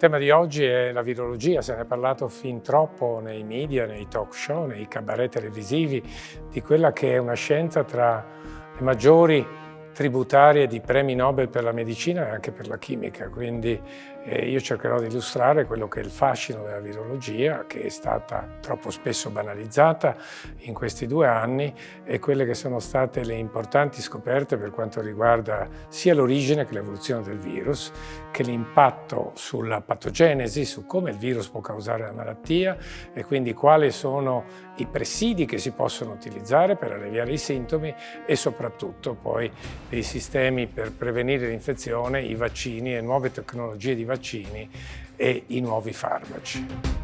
tema di oggi è la virologia, se ne è parlato fin troppo nei media, nei talk show, nei cabaret televisivi, di quella che è una scienza tra le maggiori tributarie di premi Nobel per la medicina e anche per la chimica, quindi eh, io cercherò di illustrare quello che è il fascino della virologia, che è stata troppo spesso banalizzata in questi due anni, e quelle che sono state le importanti scoperte per quanto riguarda sia l'origine che l'evoluzione del virus, che l'impatto sulla patogenesi, su come il virus può causare la malattia e quindi quali sono i presidi che si possono utilizzare per alleviare i sintomi e soprattutto poi dei sistemi per prevenire l'infezione, i vaccini e nuove tecnologie di vaccini e i nuovi farmaci.